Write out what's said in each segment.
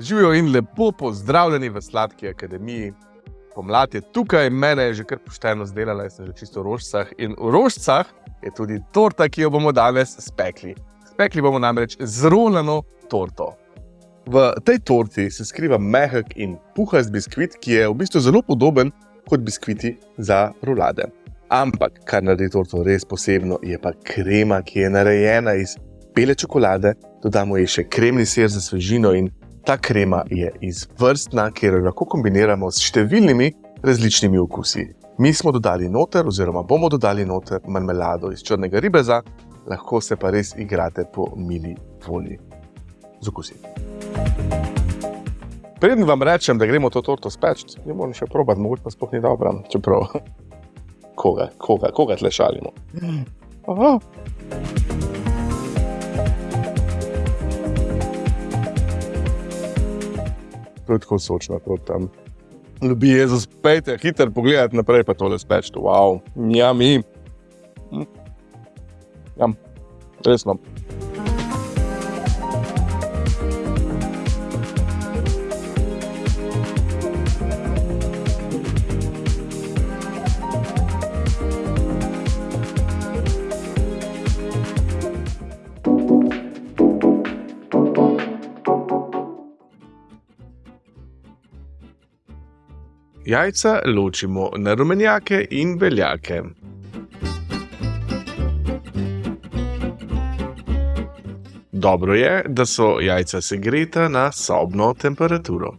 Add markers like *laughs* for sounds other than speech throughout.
Živijo in lepo pozdravljeni v Sladki akademiji. Pomlad je tukaj, mene je že kar pošteno zdelala, jaz sem že čisto v rožcah. In v rožcah je tudi torta, ki jo bomo danes spekli. Spekli bomo namreč zrolano torto. V tej torti se skriva mehak in puhast biskvit, ki je v bistvu zelo podoben kot biskviti za rolade. Ampak, kar naredi torto res posebno, je pa krema, ki je narejena iz bele čokolade, dodamo ji še kremni sir za svežino in Ta krema je izvrstna, ker jo lahko kombiniramo s številnimi različnimi okusi. Mi smo dodali noter, oziroma bomo dodali noter marmelado iz črnega ribeza, lahko se pa res igrate po mili volji z okusi. Preden vam rečem, da gremo to torto speči, jo moram še probati, mogoče pa sploh ni dobro, čeprav *laughs* koga, koga, koga tle šalimo. Aha. Tako sočna proti tam. Ljubi Jezus, pejte, hiter pogled naprej, pa tole speč, wow, ja, mi. Hm. Ja, resno. Jajca ločimo na rumenjake in beljake. Dobro je, da so jajca segreta na sobno temperaturo.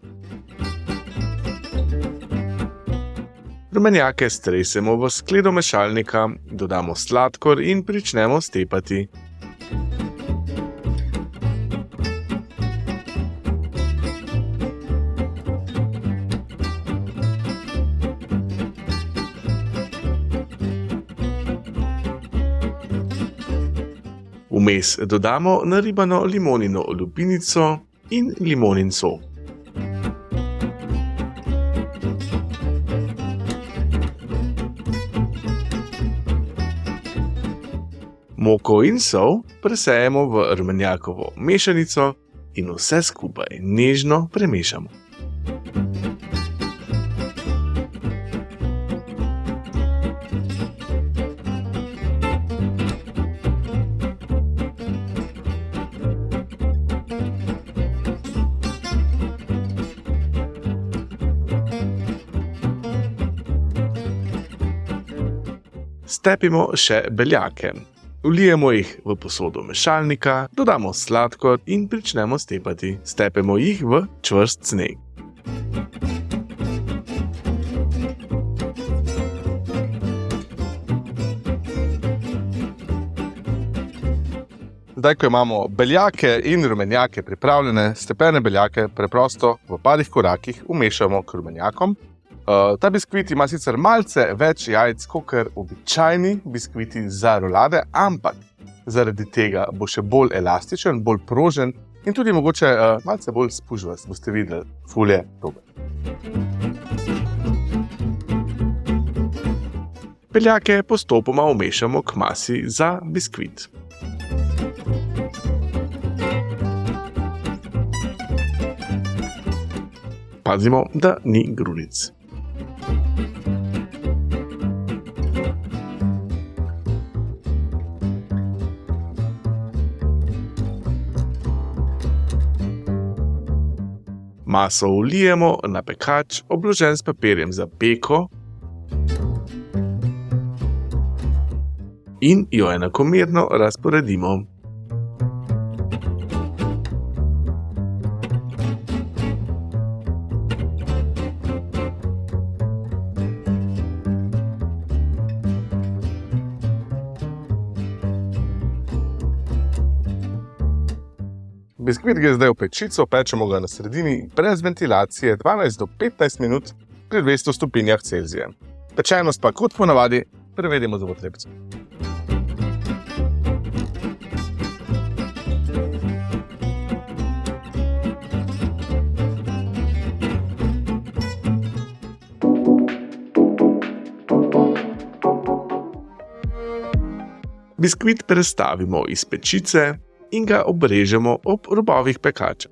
Rumenjake stresemo v skledo mešalnika, dodamo sladkor in pričnemo stepati. Vmes dodamo naribano limonino lupinico in limonin sok. Moko in sol presejemo v rumenjakovo mešanico in vse skupaj nežno premešamo. Stepimo še beljake. Vlijemo jih v posodo mešalnika, dodamo sladkor in pričnemo stepati. Stepemo jih v čvrst sneg. Zdaj, ko imamo beljake in rumenjake pripravljene, stepene beljake preprosto v parih korakih umešamo k rumenjakom. Uh, ta biskvit ima sicer malce več jajc kot običajni biskviti za rolade, ampak zaradi tega bo še bolj elastičen, bolj prožen in tudi mogoče uh, malce bolj spužvast. Boste videli, fulje dober. Peljake postopoma umešamo k masi za biskvit. Pazimo, da ni grunic. Maso vlijemo na pekač, obložen s papirjem za peko, in jo enakomerno razporedimo. Biskvit gre zdaj v pečico, pečemo ga na sredini, brez ventilacije, 12 do 15 minut pri 200 stopinjah Celzija. Pečenost pa kot ponavadi prevedemo z votlepcem. Biskvit prestavimo iz pečice in ga obrežemo ob robovih pekača.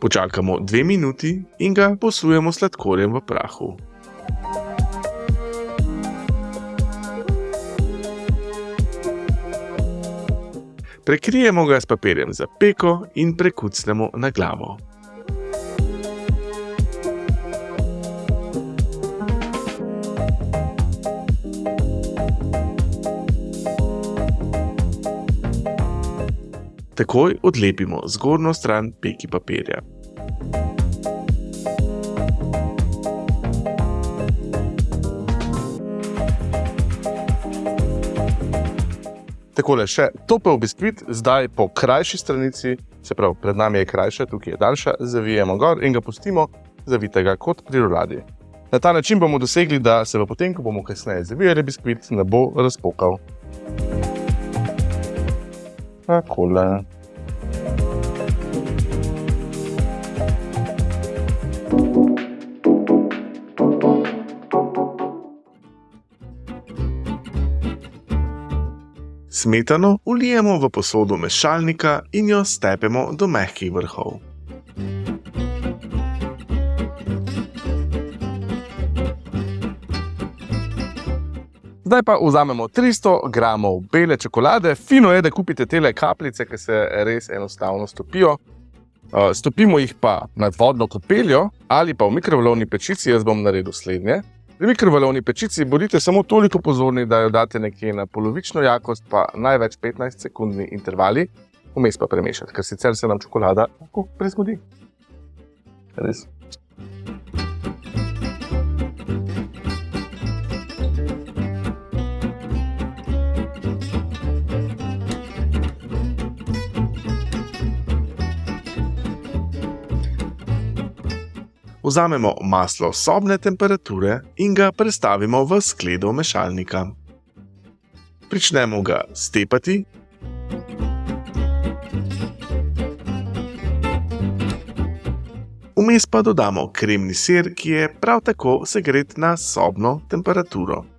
Počakamo dve minuti in ga posujemo sladkorjem v prahu. Prekrijemo ga s papirjem za peko in prekucnemo na glavo. Takoj odlepimo zgornjo stran peki papirja. Takole še topel biskvit, zdaj po krajši stranici, se pravi, pred nami je krajša, tukaj je daljša, zavijemo gor in ga pustimo zavitega kot pri roladi. Na ta način bomo dosegli, da se v potem, ko bomo kasneje zavijali biskvit, ne bo razpokal. Takole. Smetano ulijemo v posodo mešalnika in jo stepemo do mehkih vrhov. Zdaj pa vzamemo 300 g bele čokolade, fino je, da kupite te kapljice, ki se res enostavno stopijo. Stopimo jih pa nad vodno kopeljo ali pa v mikrovalovni pečici, jaz bom naredil slednje. Pri mikrovalovni pečici bodite samo toliko pozorni, da jo date nekje na polovično jakost, pa največ 15 sekundni intervali, vmes pa premešati, ker sicer se nam čokolada lahko prezgodi. Res. Vzamemo maslo sobne temperature in ga prestavimo v skledo mešalnika. Pričnemo ga stepati. Vmes pa dodamo kremni sir, ki je prav tako segret na sobno temperaturo.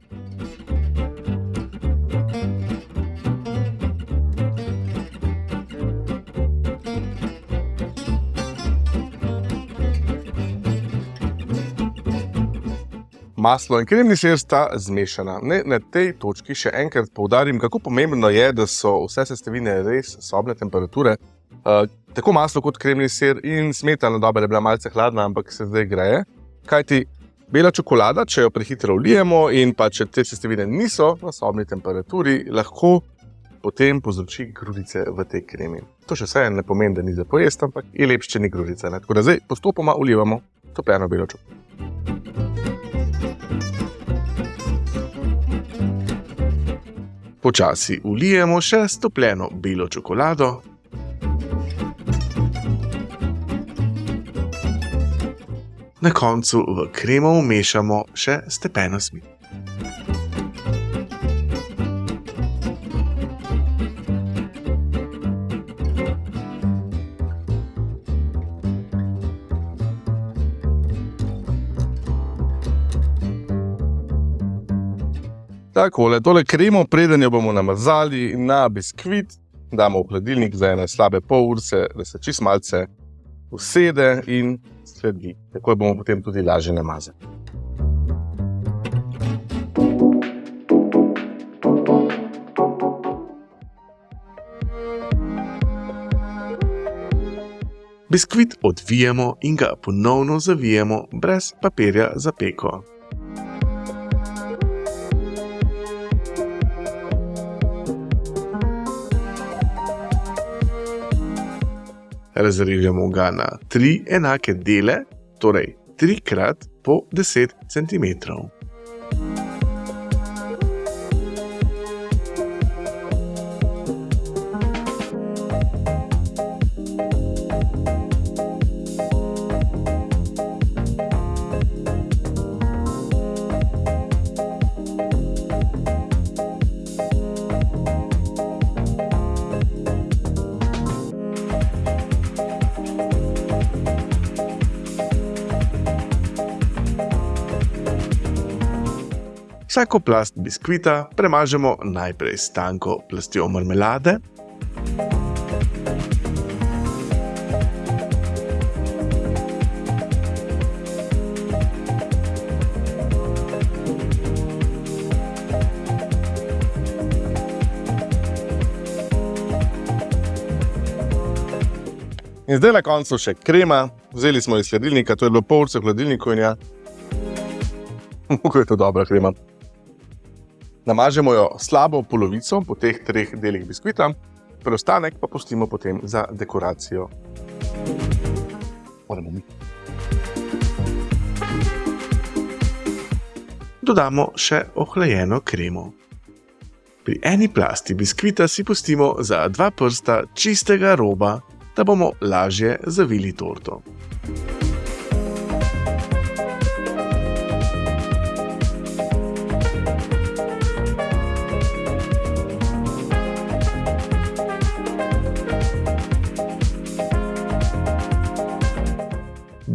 Maslo in kremni sir sta zmešana. Ne, na tej točki še enkrat poudarim, kako pomembno je, da so vse sestavine res sobne temperature. Uh, tako maslo kot kremni sir in smetana, dobro je bila malce hladna, ampak se zdaj greje. Kaj ti bela čokolada, če jo prehitro vlijemo in pa če te sestavine niso na sobni temperaturi, lahko potem povzroči grudice v tej kremi. To še vse ne pomeni, da ni za pojesti, ampak je lepše, če ni grudice. Tako da zdaj postopoma vlijemo topljeno belo čokolado. Počasi ulijemo še stopljeno belo čokolado. Na koncu v kremo vmešamo še stepeno smit. Takole, tole kremo, preden jo bomo namazali na biskvit, damo v hladilnik za ene slabe pol ure, da se čist malce usede in sledi. Tako bomo potem tudi lažje namazali. Biskvit odvijemo in ga ponovno zavijemo brez papirja za peko. Razrežemo ga na tri enake dele, torej trikrat po 10 cm. Vsako plast biskvita premažemo najprej s tanko plastjo marmelade. In zdaj na koncu še krema, vzeli smo iz hladilnika, to je bilo pol ure v hladilniku in ja, *laughs* kako je to dobra krema. Namažemo jo slabo polovico po teh treh delih biskvita, preostanek pa pustimo potem za dekoracijo. Moramo mi. Dodamo še ohlajeno kremo. Pri eni plasti biskvita si pustimo za dva prsta čistega roba, da bomo lažje zavili torto.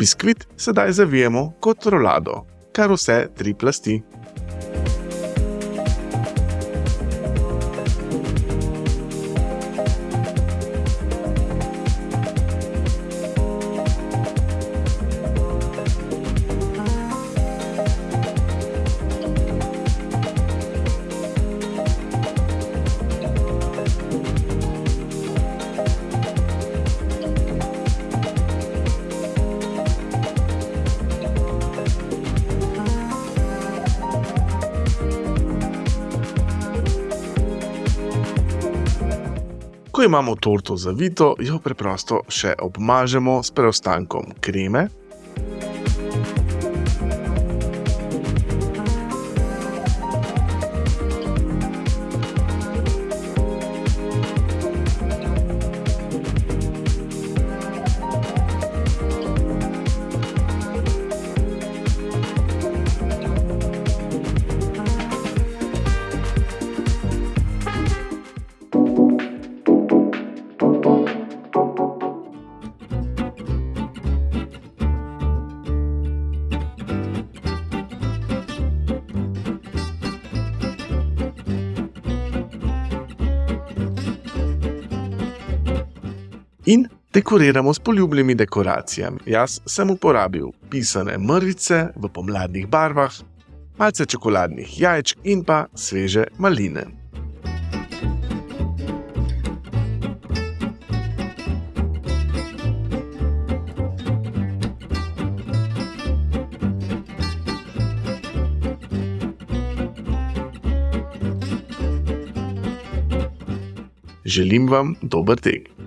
Biskvit sedaj zavijemo kot rolado, kar vse tri plasti. Ko imamo torto zavito, jo preprosto še obmažemo s preostankom kreme. In dekoriramo s poljubnimi dekoracijami. Jaz sem uporabil pisane mrvice v pomladnih barvah, malce čokoladnih jajčk in pa sveže maline. Želim vam dober tek.